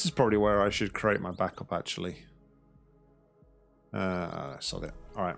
This is probably where I should create my backup, actually. Uh, sod it. All right.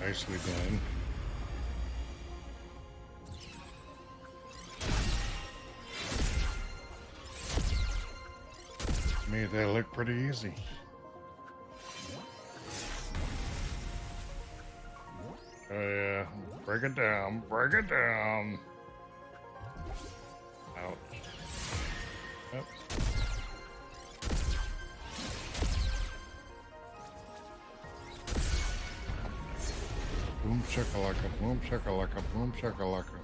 Nicely done. Made that look pretty easy. Oh yeah, break it down, break it down. Ouch. шакалака, бум, шакалака, бум, шакалака.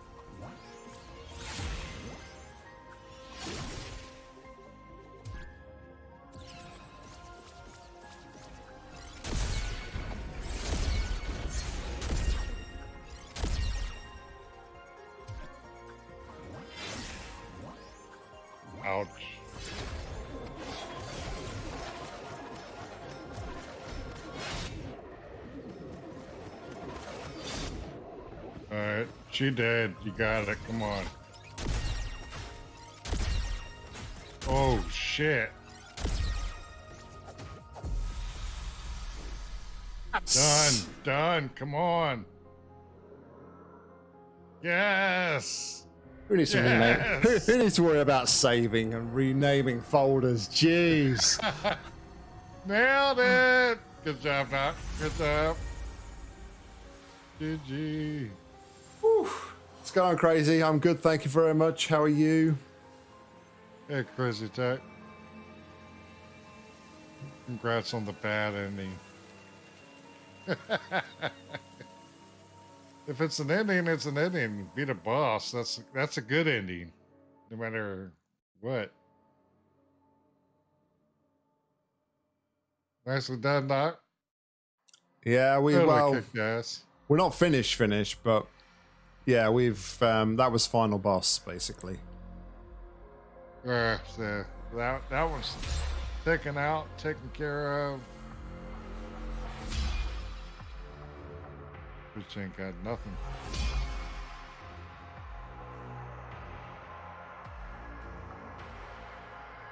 She dead. You got it. Come on. Oh, shit. Done. Done. Come on. Yes. Who needs to rename? Who, who needs to worry about saving and renaming folders? Jeez. Nailed it. Good job, Doc. Good job. GG. Going crazy. I'm good. Thank you very much. How are you? Hey, Crazy Tech. Congrats on the bad ending. if it's an ending, it's an ending. Beat a boss. That's that's a good ending, no matter what. Nicely done, Doc. Yeah, we Totally well, ass. we're not finished, finished, but yeah, we've um, that was final boss basically. Uh, so that that was taken out, taken care of. Which ain't got nothing.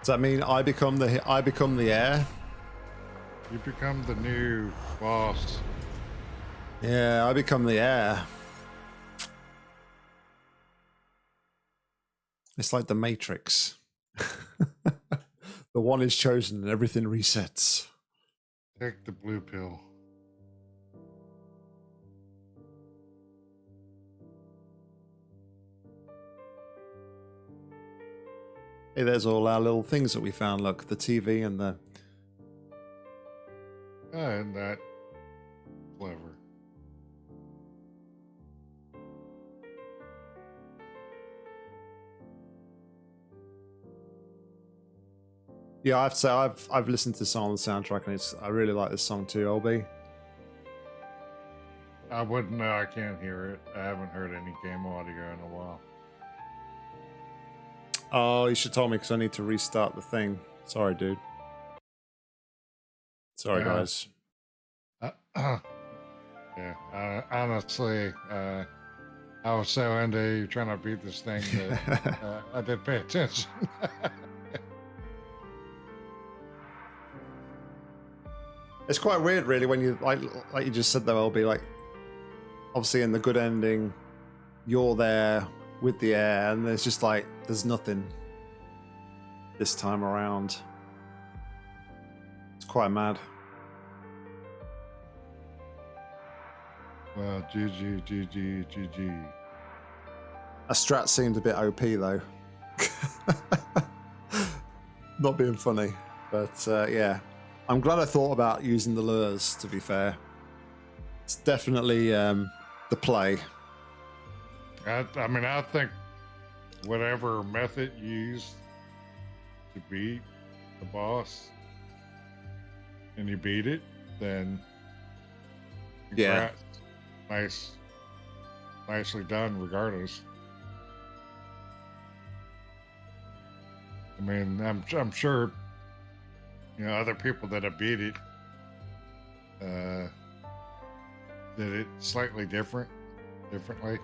Does that mean I become the I become the heir? You become the new boss. Yeah, I become the heir. It's like the Matrix. the one is chosen and everything resets. Take the blue pill. Hey, there's all our little things that we found. Look, the TV and the. And that clever. Yeah, I have to say I've I've listened to the song on the soundtrack and it's I really like this song too, LB. I wouldn't know. I can't hear it. I haven't heard any game audio in a while. Oh, you should tell me because I need to restart the thing. Sorry, dude. Sorry, Yeah. guys. Uh, yeah, uh, honestly, uh, I was so into trying to beat this thing that uh, I didn't pay attention. it's quite weird, really, when you like like you just said there will be like obviously in the good ending, you're there with the heir, and there's just like there's nothing this time around. It's quite mad. well, GG, GG, GG. A strat seemed a bit OP though. Not being funny, but uh, yeah, I'm glad I thought about using the lures. To be fair, it's definitely um, the play. I, I mean, I think whatever method you use to beat the boss and you beat it, then Yeah. nice, nicely done. Regardless, I mean, I'm I'm sure you know other people that have beat it uh, did it slightly different, differently.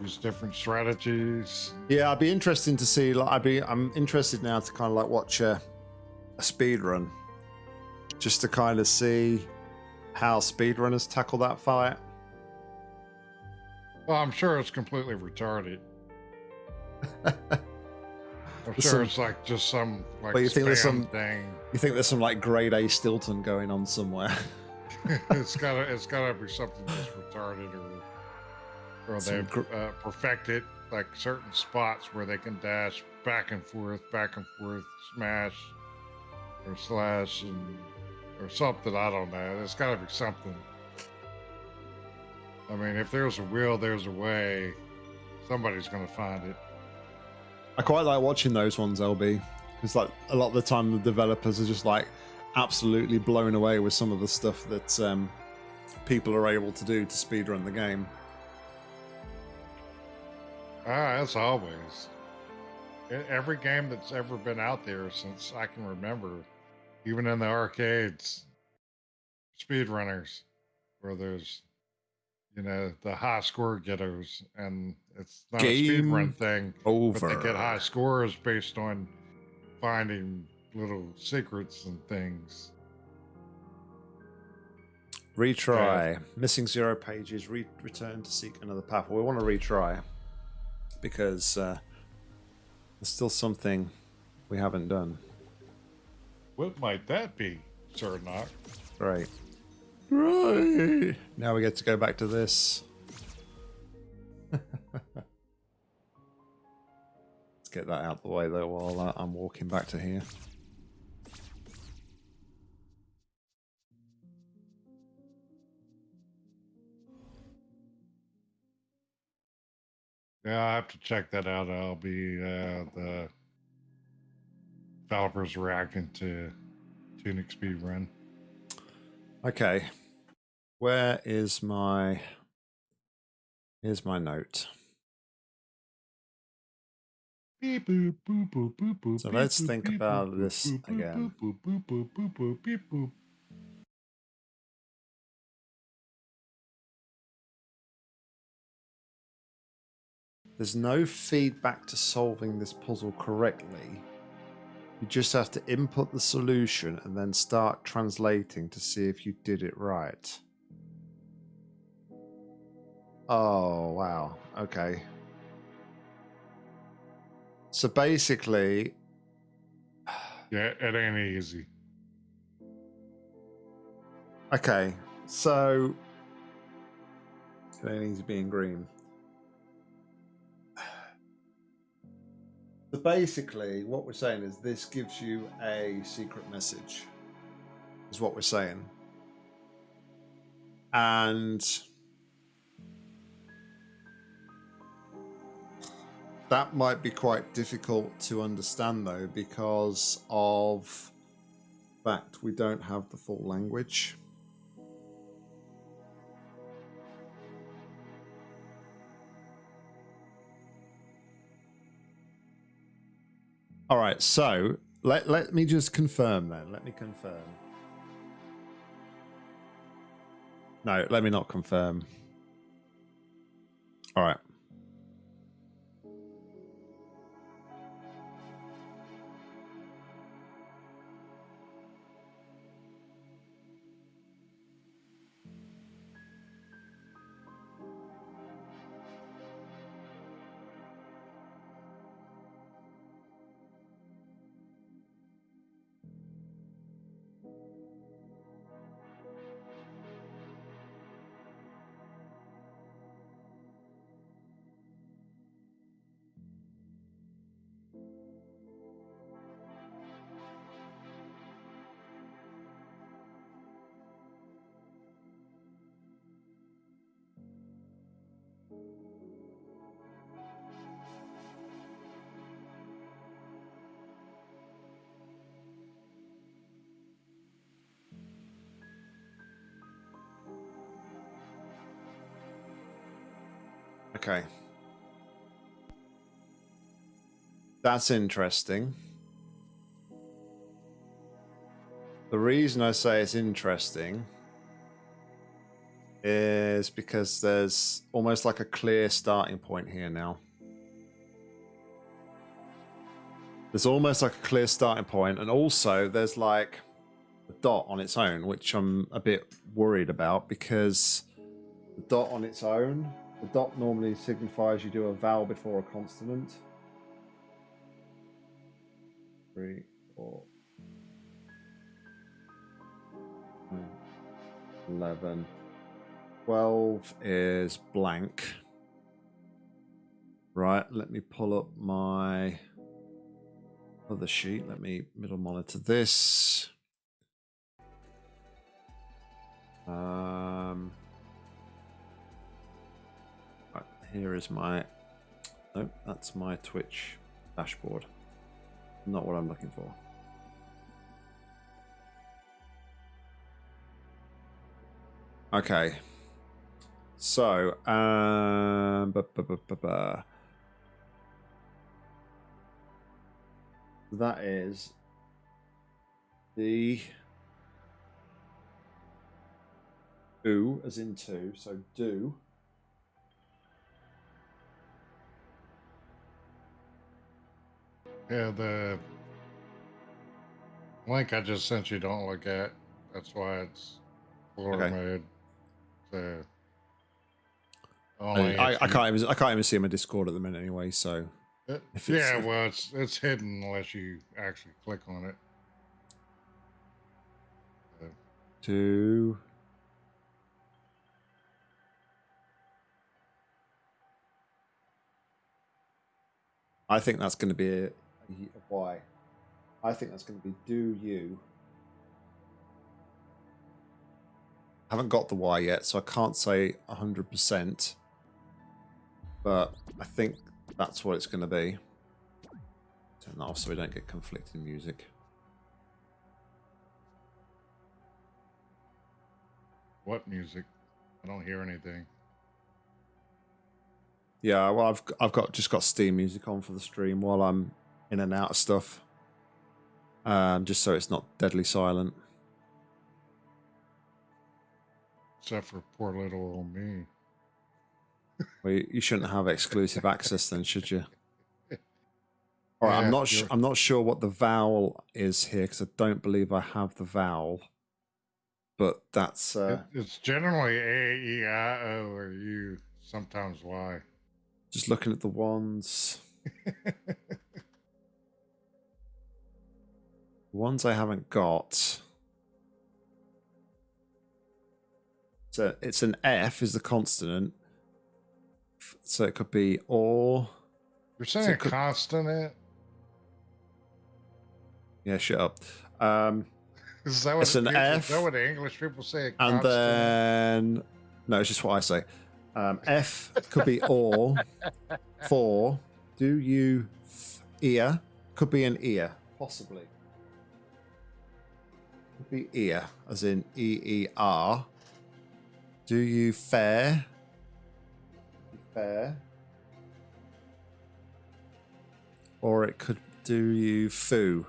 Use different strategies. Yeah, I'd be interesting to see. Like, I'd be, I'm interested now to kind of like watch a, a speed run, just to kind of see how speedrunners tackle that fight. Well, I'm sure it's completely retarded. I'm There's sure some- it's like just some like But you think there's some- thing. You think there's some like grade A Stilton going on somewhere? it's gotta it's gotta be something just retarded or or Some they've uh, perfected like certain spots where they can dash back and forth, back and forth, smash or slash and or something. I don't know. There's gotta be something. I mean, if there's a will, there's a way. Somebody's gonna find it. I quite like watching those ones, LB. Because like a lot of the time, the developers are just like absolutely blown away with some of the stuff that um, people are able to do to speedrun the game. Ah, as always. Every game that's ever been out there since I can remember, even in the arcades, speedrunners, where there's, you know, the high score getters, and it's not a Game speedrun thing, Over. but they get high scores based on finding little secrets and things. Retry. Missing zero pages. Re- return to seek another path. Well, we want to retry because uh, there's still something we haven't done. What might that be, Sir Knock? Right. Right. Now we get to go back to this. Let's get that out the way though while uh, I'm walking back to here. Yeah, I have to check that out. I'll be uh, the developers reacting to Tunic Speedrun. Okay. Where is my Here's my note. So let's think about this again. There's no feedback to solving this puzzle correctly. You just have to input the solution and then start translating to see if you did it right. Oh, wow. Okay. So basically, Yeah, it ain't easy. okay. So, it ain't easy being green. So basically, what we're saying is this gives you a secret message, is what we're saying. And that might be quite difficult to understand, though, because of fact we don't have the full language. All right, so let let me just confirm then. Let me confirm. No, let me not confirm. All right. Okay. That's interesting. The reason I say it's interesting is because there's almost like a clear starting point here now. There's almost like a clear starting point, and also there's like a dot on its own, which I'm a bit worried about because the dot on its own the dot normally signifies you do a vowel before a consonant. Three, four, eleven. Twelve is blank. Right, let me pull up my other sheet. Let me middle monitor this. Um, here is my... Nope, that's my Twitch dashboard. Not what I'm looking for. Okay. So, um, bu -bu -bu that is the do as in two, so do Yeah, the link I just sent you don't look at. That's why it's floor okay. mode. So I, I, I, can't even I can't even see my Discord at the minute anyway. So uh, it, yeah, well, it's it's hidden unless you actually click on it. So. Two. I think that's going to be a, why. I think that's going to be do you. I haven't got the why yet, so I can't say 100%. But I think that's what it's going to be. Turn that off so we don't get conflicting music. What music? I don't hear anything. Yeah, well, I've I've got just got Steam music on for the stream while I'm in and out of stuff, um, just so it's not deadly silent. Except for poor little old me. well, you, you shouldn't have exclusive access then, should you? All right, yeah, I'm not. Sh- I'm not sure what the vowel is here because I don't believe I have the vowel. But that's. Uh, it, it's generally a, e, i, o, or u. Sometimes y. Just looking at the ones. ones I haven't got. So it's an F is the consonant. So it could be or. You're saying so a could, consonant? Yeah, shut up. Um, is that what it's an people, F. Is that what the English people say? and then no, it's just what I say. Um, F could be or, for, do you ear, could be an ear, possibly. Be ear, as in E E R. Do you fair? Fair. Or it could do you foo.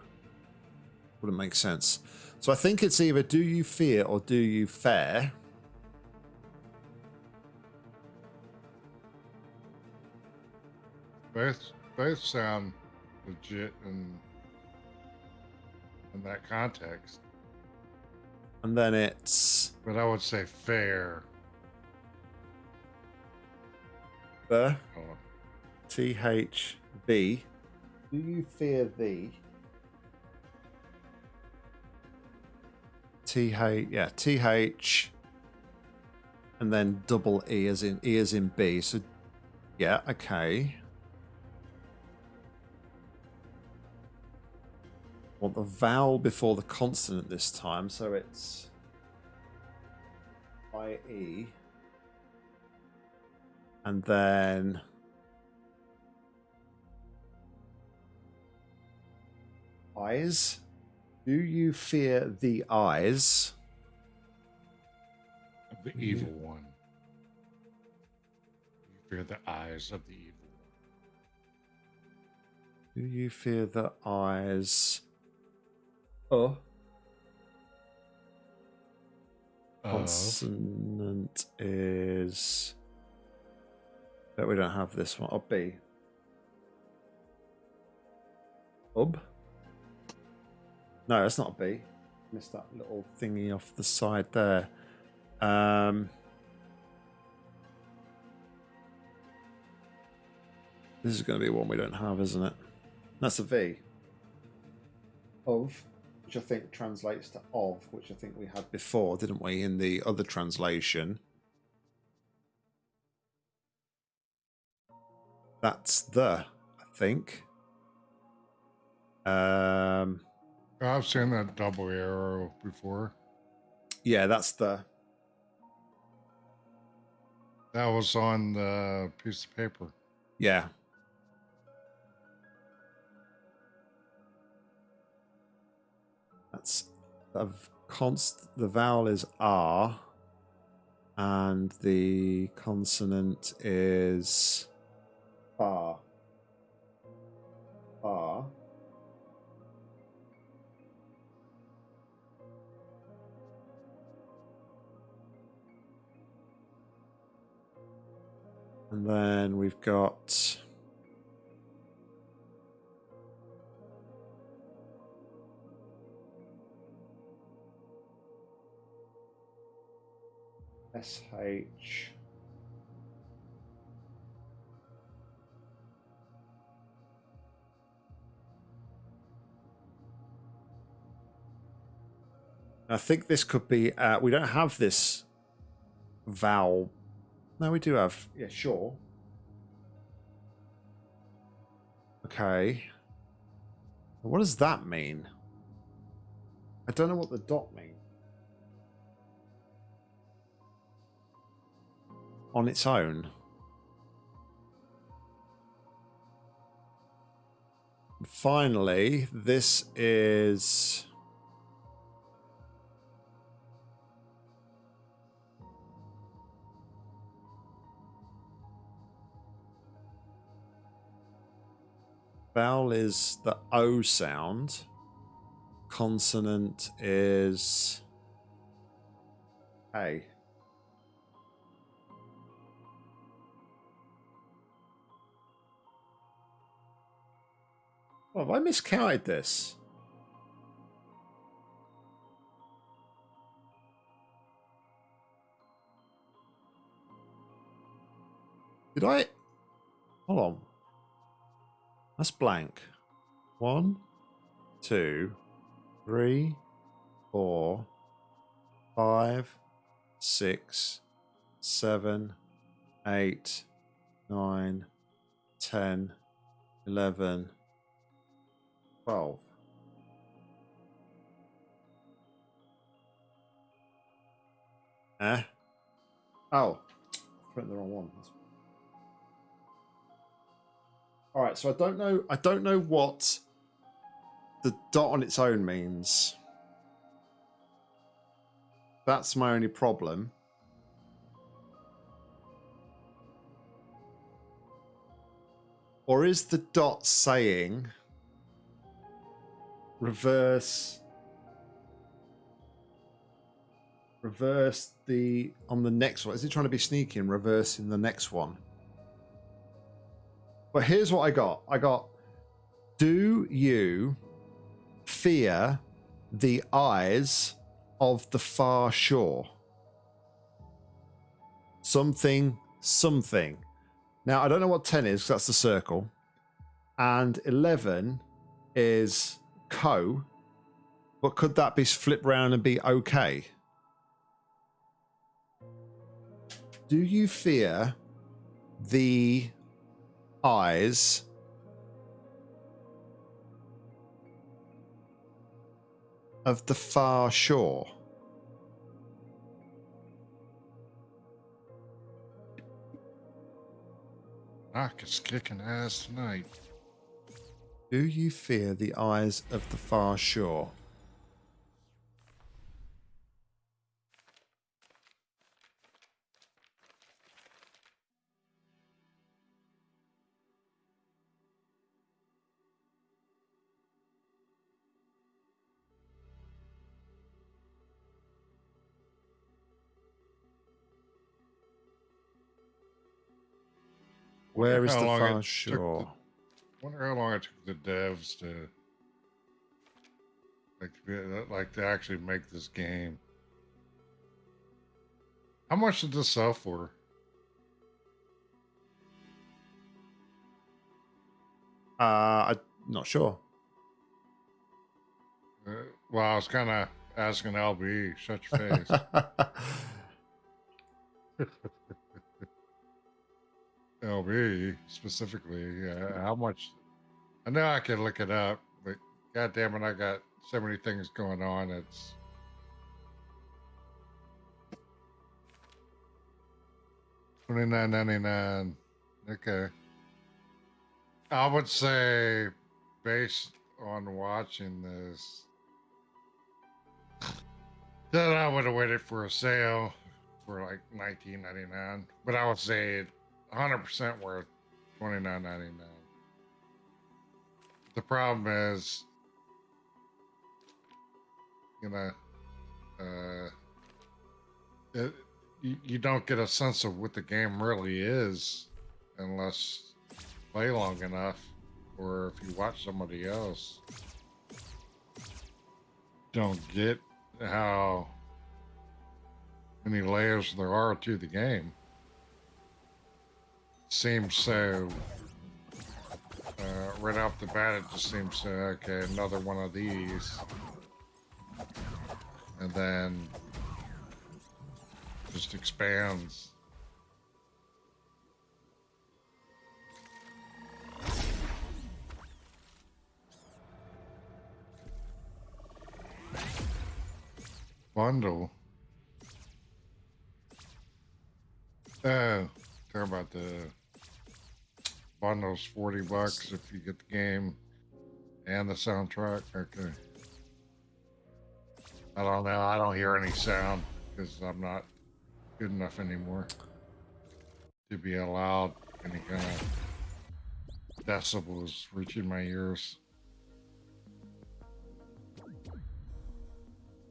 Wouldn't make sense. So I think it's either do you fear or do you fair. both both sound legit in in that context. And then it's But I would say fair. the Oh, T H B. Do you fear thee? T H yeah T H, and then double E as in E as in B. So yeah, okay. Want the vowel before the consonant this time, so it's I E, and then. Eyes. Do you fear the eyes? Of the evil one. You fear the eyes of the evil one. Do you fear the eyes? Oh. Consonant is. Bet we don't have this one. Oh, B. Ub. No, that's not a B. Missed that little thingy off the side there. Um. This is going to be one we don't have, isn't it? That's a V. Of, which I think translates to of, which I think we had before, didn't we, in the other translation? That's the, I think. Um, I've seen that double arrow before. yeah, that's the. That was on the piece of paper. Yeah. That's of const. The vowel is R, and the consonant is R. R. And then we've got SH. I think this could be. Uh, we don't have this vowel. No, we do have. Yeah, sure. Okay. What does that mean? I don't know what the dot means. On its own. Finally, this is. Vowel is the O sound. Consonant is A. Oh, have I miscounted this? Did I? Hold on. That's blank. One, two, three, four, five, six, seven, eight, nine, ten, eleven, twelve. Eh? Oh, put the wrong one. All right, so I don't know. I don't know what the dot on its own means. That's my only problem. Or is the dot saying reverse reverse the on the next one? Is it trying to be sneaky and reversing the next one? But here's what I got. I got do you fear the eyes of the far shore? Something, something. Now, I don't know what 10 is that's the circle. And 11 is co. But could that be flipped round and be okay? Do you fear the eyes of the far shore? Knock is kicking ass tonight. Do you fear the eyes of the far shore? Where is the far shore? Wonder how long it took the devs to like to be, like to actually make this game. How much did this sell for? Uh, I'm not sure. Uh, well, I was kind of asking LB. Shut your face. LB specifically. Uh, how much? I know I can look it up, but God damn it, I got so many things going on. It's twenty nine ninety nine. Okay, I would say based on watching this. Then I would have waited for a sale for like nineteen ninety nine, but I would say it 100% worth 29.99 the problem is you know uh it, you, you don't get a sense of what the game really is unless you play long enough or if you watch somebody else. Don't get how many layers there are to the game seems so uh, right off the bat it just seems so okay another one of these. And then just expands. Bundle. Oh talk about the bundles 40 bucks if you get the game and the soundtrack okay i don't know i don't hear any sound because i'm not good enough anymore to be allowed any kind of decibels reaching my ears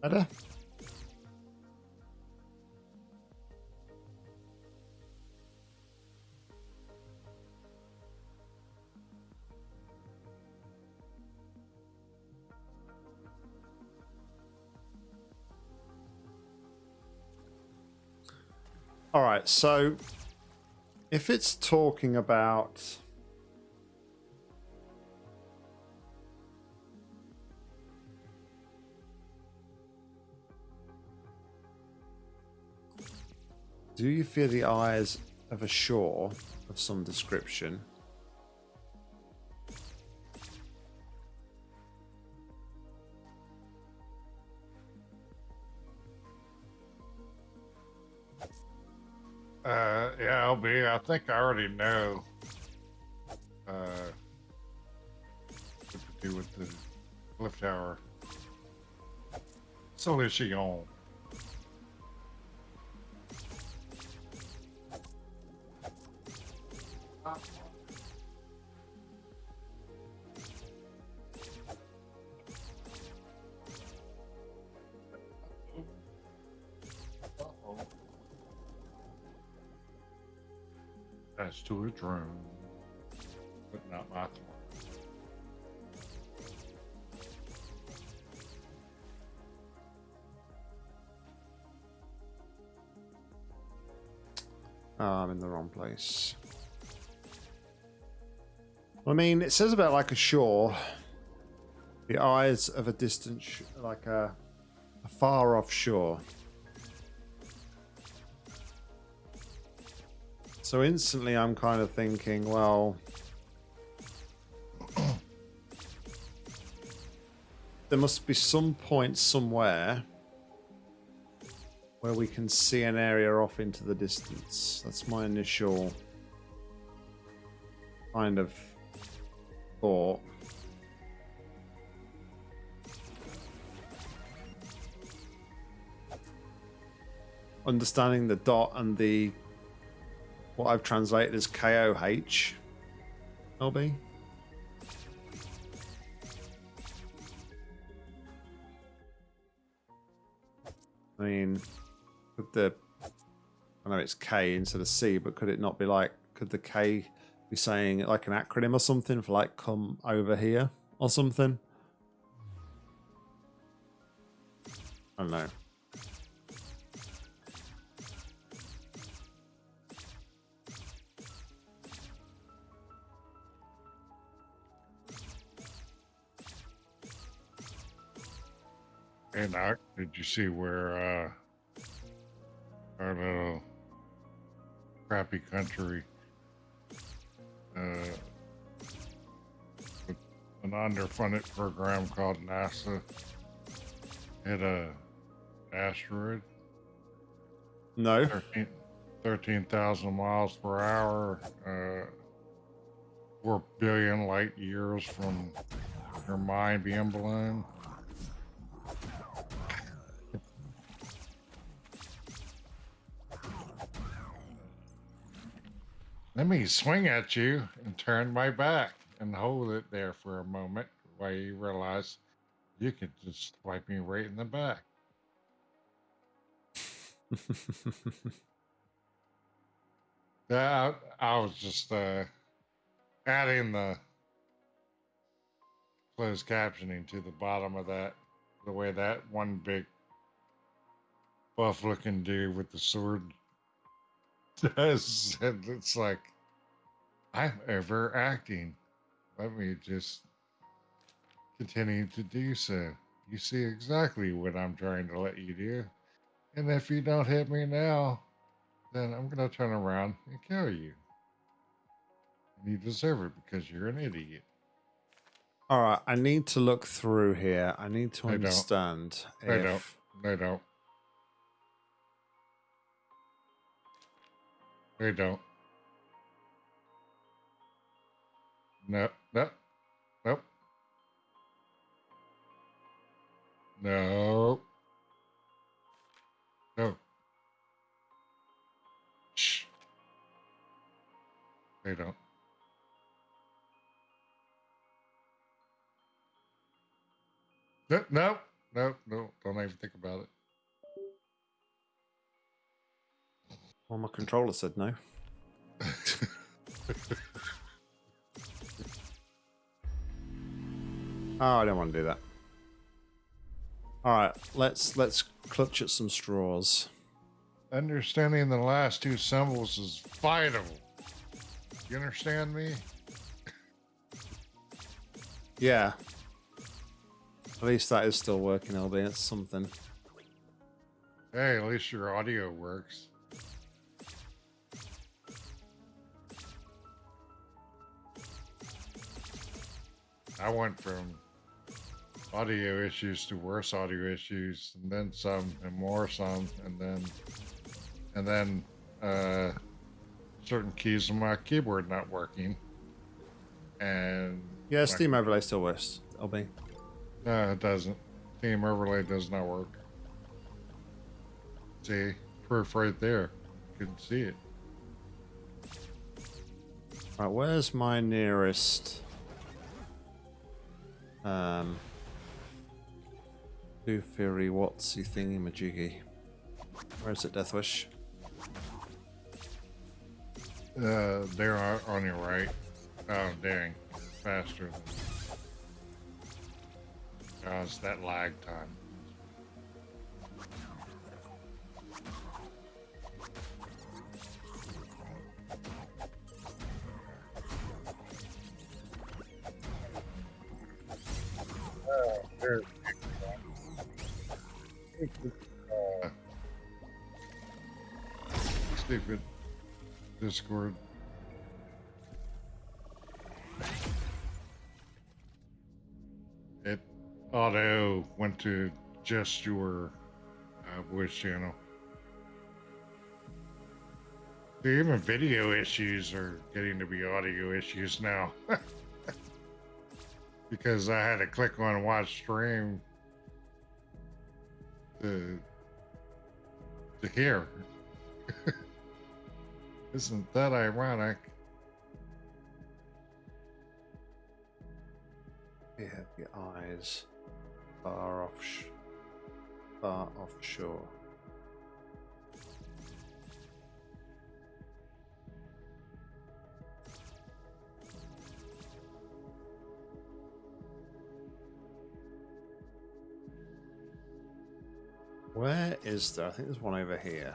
Better? All right, so if it's talking about Do you fear the eyes of a shore of some description? Uh, yeah, LB, I think I already know. Uh, what to do with the cliff tower. Solution. That's to a drone. my fault. Oh, I'm in the wrong place. I mean, it says about like a shore, the eyes of a distant, like a, a far off shore. So instantly, I'm kind of thinking, well, there must be some point somewhere where we can see an area off into the distance. That's my initial kind of thought. Understanding the dot and the what I've translated as KOH. LB. I mean, could the I know it's K instead of C, but could it not be like could the K be saying like an acronym or something for like come over here or something? I don't know. Hey, Doc, did you see where uh, our little crappy country, uh, with an underfunded program called NASA, hit a asteroid? No. 13 13,000 miles per hour, uh, 4 billion light years from your mind being blown. Let me swing at you and turn my back and hold it there for a moment while you realize you could just swipe me right in the back. Yeah, I, I was just uh, adding the closed captioning to the bottom of that, the way that one big buff looking dude with the sword does. And it's like, I'm overacting. Let me just continue to do so. You see exactly what I'm trying to let you do. And if you don't hit me now, then I'm going to turn around and kill you. And you deserve it because you're an idiot. All right, I need to look through here. I need to I don't. understand I don't. They don't. They don't. No, no, nope. No. No. Shh. They don't. No, no, no, no. Don't even think about it. Well, my controller said no. Oh, I don't want to do that. All right, let's let's clutch at some straws. Understanding the last two symbols is vital. You understand me? Yeah. At least that is still working, albeit it's something. Hey, at least your audio works. I went from audio issues to worse audio issues, and then some, and more some, and then, and then, uh, certain keys on my keyboard not working. And Yeah, my- Steam Overlay still works, LB. No, it doesn't. Team overlay does not work. See, proof right there. Couldn't see it. Right, where's my nearest um Blue Fury Watsy thingy majiggy? Where is it, Deathwish? Uh, they're on on your right. Oh, dang. faster than because that lag time. There's stupid Discord. It auto went to just your uh, voice channel. Even video issues are getting to be audio issues now. because I had to click on watch stream to to hear. Isn't that ironic? You have your eyes far off, far offshore. Where is there? I think there's one over here.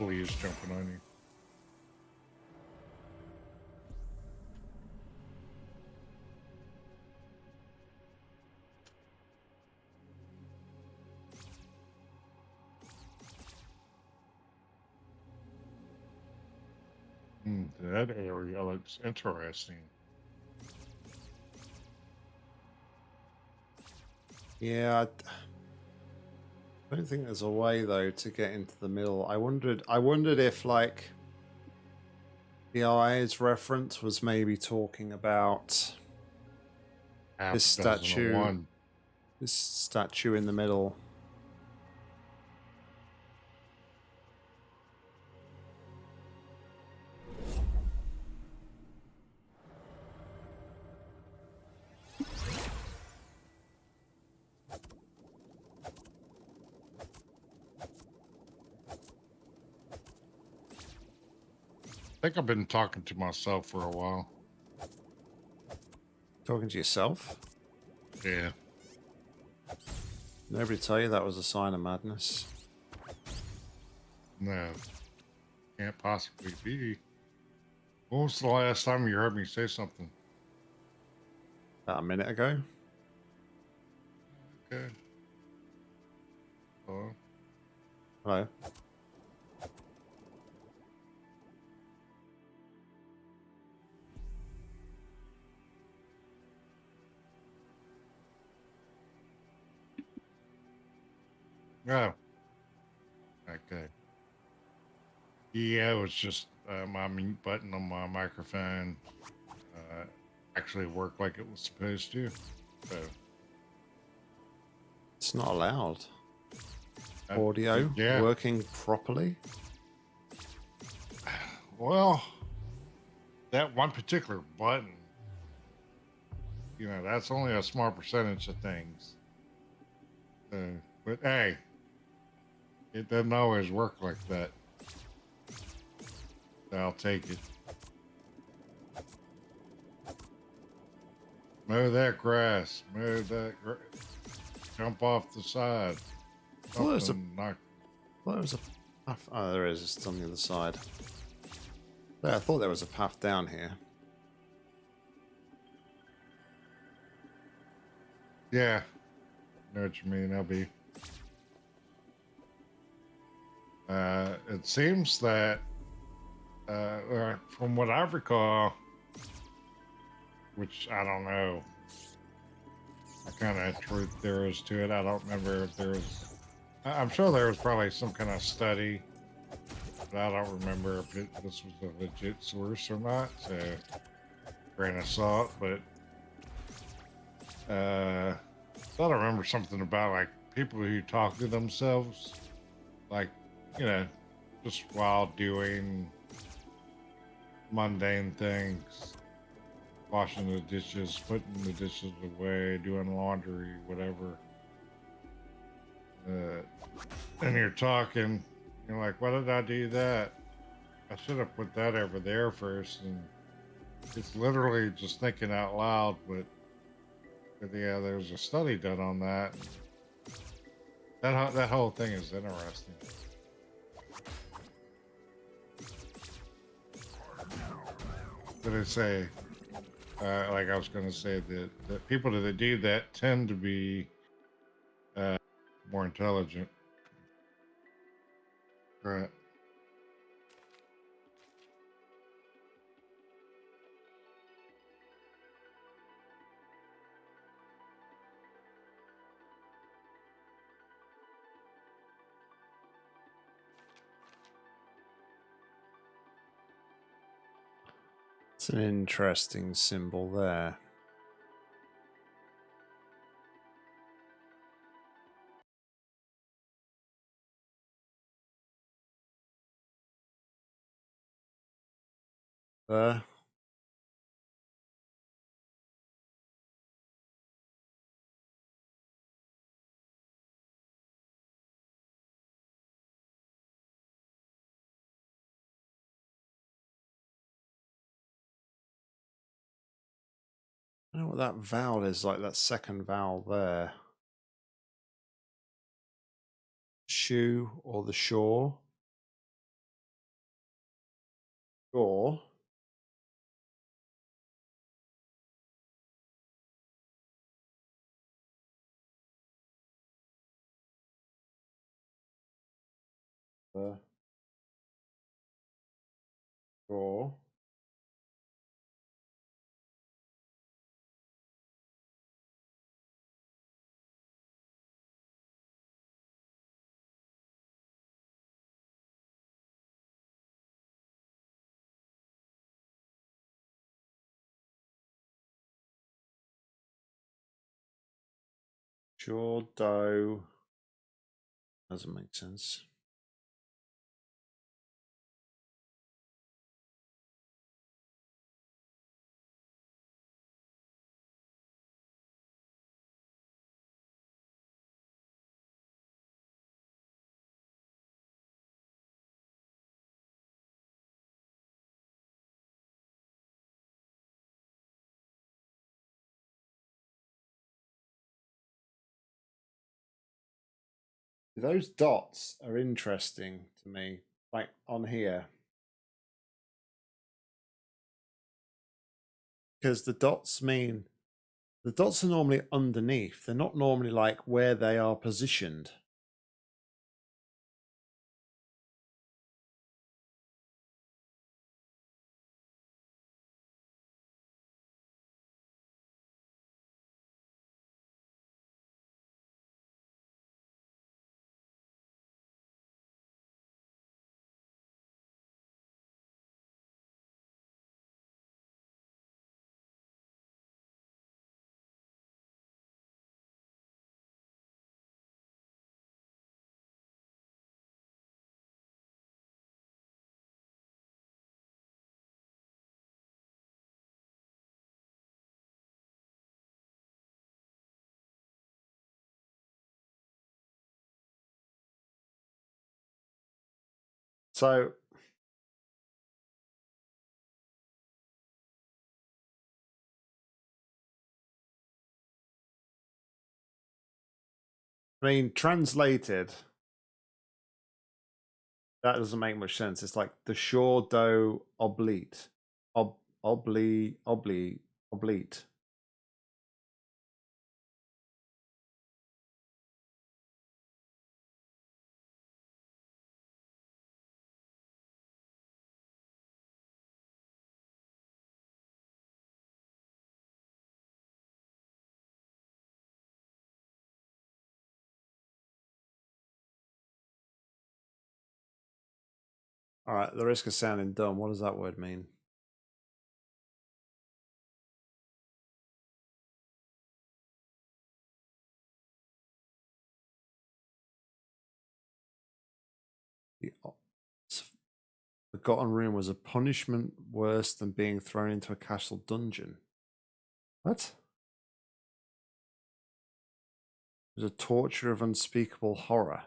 Little fleas jumping on you. Hmm, that area looks interesting. Yeah, I don't think there's a way though to get into the middle. I wondered. I wondered if like the eyes reference was maybe talking about This statue- this statue in the middle. I've been talking to myself for a while. Talking to yourself. Yeah. Nobody tell you that was a sign of madness. No. Can't possibly be. When was the last time you heard me say something? About a minute ago. Okay. Hello? Hello. Oh. Okay. Yeah, it was just uh, my mute button on my microphone uh, actually worked like it was supposed to. So, It's not allowed. uh, Audio yeah. working properly. Well, that one particular button, you know, that's only a small percentage of things. But hey, it doesn't always work like that. I'll take it. Mow that grass. Mow that. Gra- jump off the side. Well, there's a- knock- Well, there was a. Oh, there is. It's on the other side. Yeah, I thought there was a path down here. Yeah. Know what you mean, LB. Uh, it seems that, uh, from what I recall, which I don't know, I kind of truth there is to it. I don't remember if there was. I'm sure there was probably some kind of study but I don't remember if it, this was a legit source or not. So, grain of salt. But uh, I thought I remember something about like people who talk to themselves, like you know, just while doing mundane things, washing the dishes, putting the dishes away, doing laundry, whatever. Uh, and you're talking, you're like, why did I do that? I should have put that over there first. And it's literally just thinking out loud, but, but yeah, there's a study done on that. That, that whole thing is interesting. Did I say? Uh, like I was going to say that, that people that do that tend to be uh, more intelligent. Right. It's an interesting symbol there. There. Know what that vowel is, like that second vowel there. Shoe or the shore. Shore. Shore. Shore dough. Doesn't make sense. Those dots are interesting to me, like on here. Because the dots mean the dots are normally underneath. They're not normally like where they are positioned. So I mean, translated, that doesn't make much sense. It's like the shore dough oblite, ob obli obli oblite. All right, the risk of sounding dumb. What does that word mean? The forgotten room was a punishment worse than being thrown into a castle dungeon. What? It was a torture of unspeakable horror.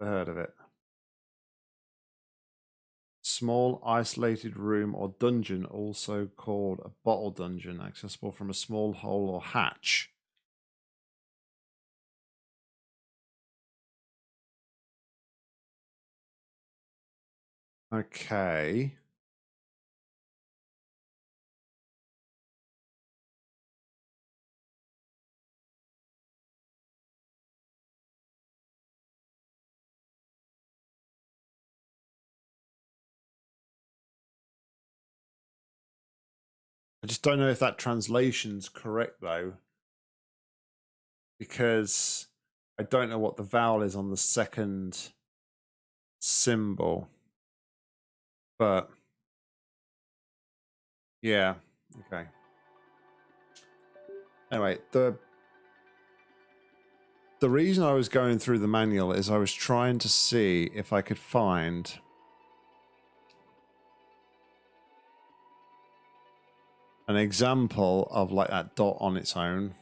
Heard of it. Small isolated room or dungeon, also called a bottle dungeon, accessible from a small hole or hatch. Okay. I just don't know if that translation's correct though. Because I don't know what the vowel is on the second symbol. But yeah, okay. Anyway, the the reason I was going through the manual is I was trying to see if I could find an example of like that dot on its own.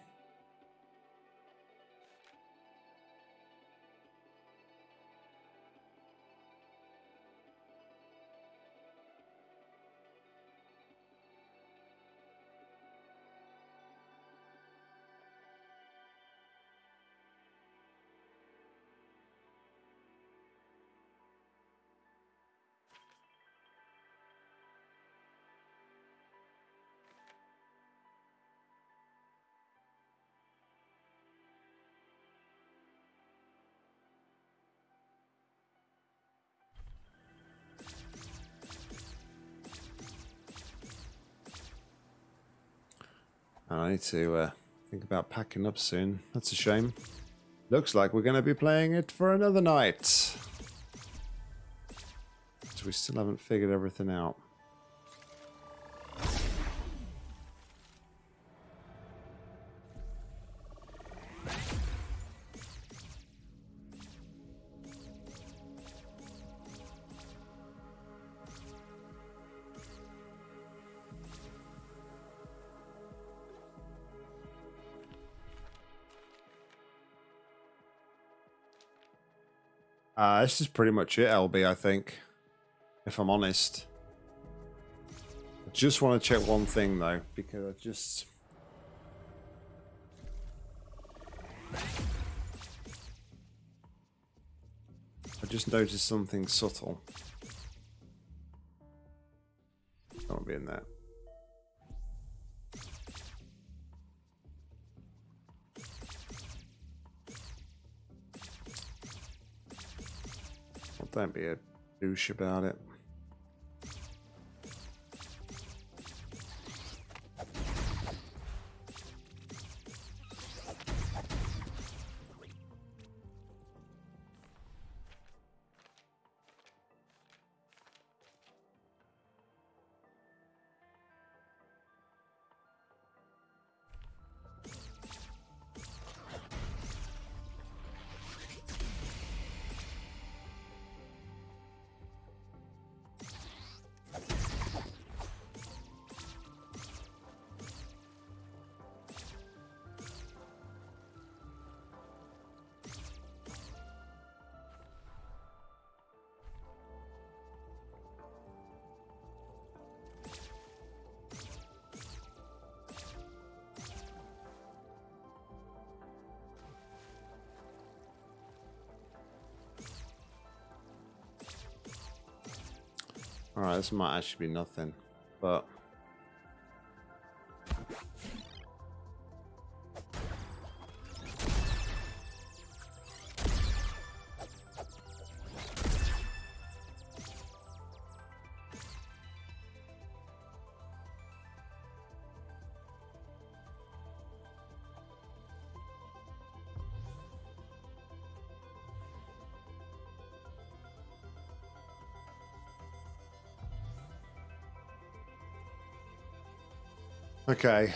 Need to uh, think about packing up soon. That's a shame. Looks like we're going to be playing it for another night. So we still haven't figured everything out. This is pretty much it, LB, I think. If I'm honest. I just want to check one thing, though, because I just... I just noticed something subtle. Can't be in there. Don't be a douche about it. This might actually be nothing, but... Okay.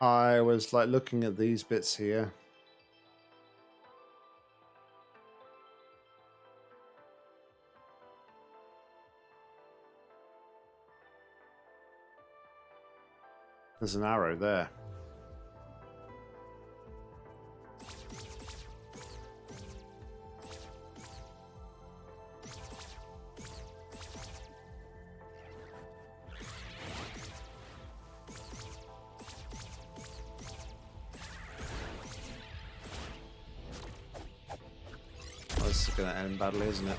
I was like looking at these bits here. There's an arrow there. Isn't it?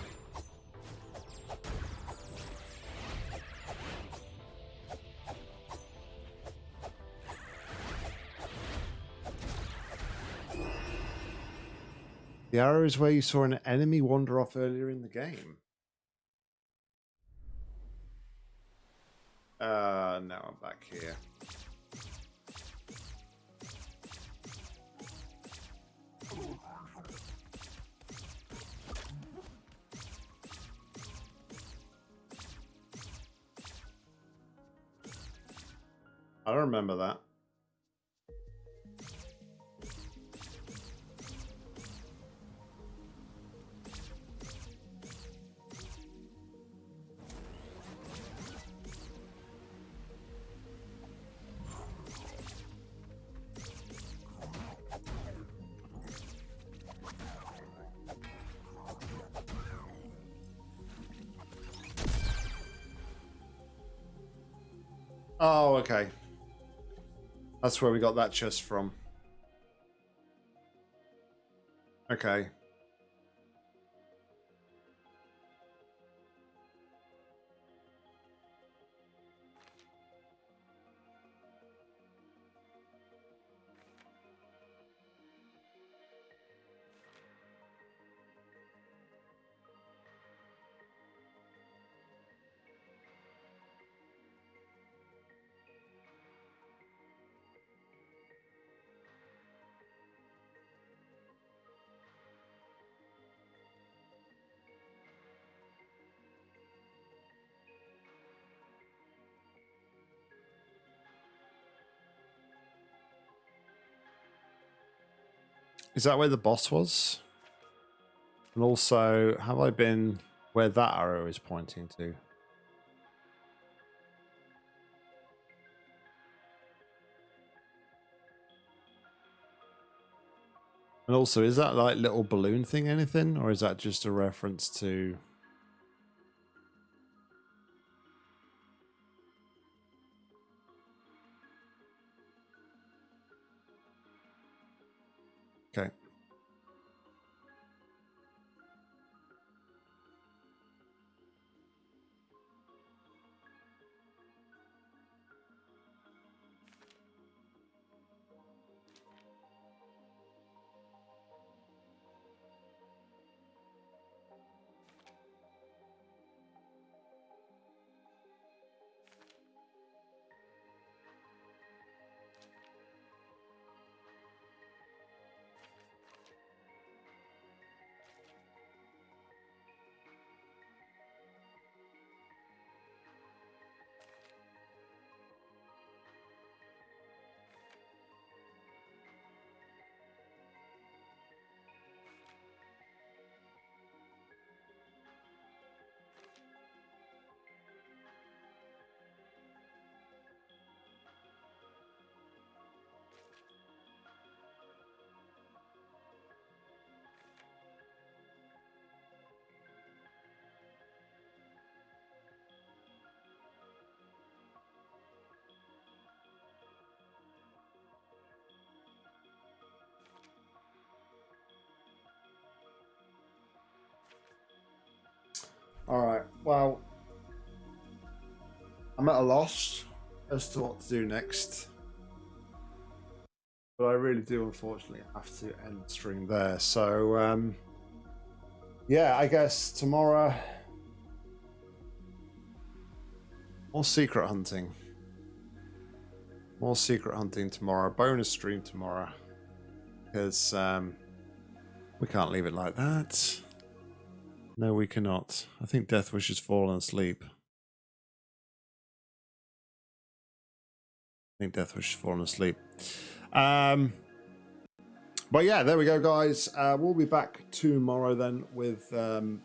The arrow is where you saw an enemy wander off earlier in the game. I remember that. Where we got that chest from. Okay. Is that where the boss was? And also, have I been where that arrow is pointing to? And also, is that like little balloon thing anything? Or is that just a reference to... All right. Well, I'm at a loss as to what to do next. But I really do, unfortunately, have to end the stream there. So, um, yeah, I guess tomorrow, more secret hunting. More secret hunting tomorrow. Bonus stream tomorrow. Because um, We can't leave it like that. No, we cannot. I think Deathwish has fallen asleep. I think Deathwish has fallen asleep. Um, but yeah, there we go, guys. Uh, we'll be back tomorrow then with um,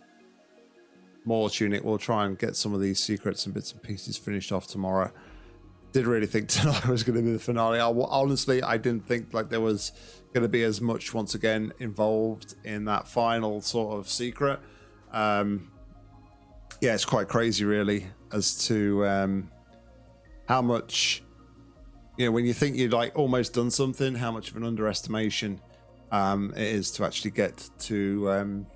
more Tunic. We'll try and get some of these secrets and bits and pieces finished off tomorrow. Did really think tonight was going to be the finale. I, honestly, I didn't think like there was going to be as much once again involved in that final sort of secret. Um, yeah, it's quite crazy, really, as to um, how much you know when you think you'd like almost done something, how much of an underestimation um, it is to actually get to um,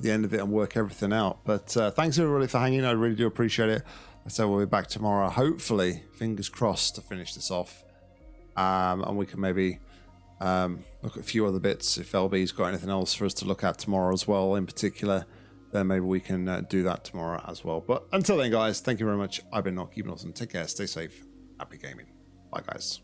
the end of it and work everything out. But uh, thanks everybody for hanging. I really do appreciate it. So we'll be back tomorrow. Hopefully, fingers crossed to finish this off, um, and we can maybe um, look at a few other bits. If LB's got anything else for us to look at tomorrow as well, in particular, then maybe we can uh, do that tomorrow as well. But until then, guys, thank you very much. I've been not keeping awesome. Take care. Stay safe. Happy gaming. Bye, guys.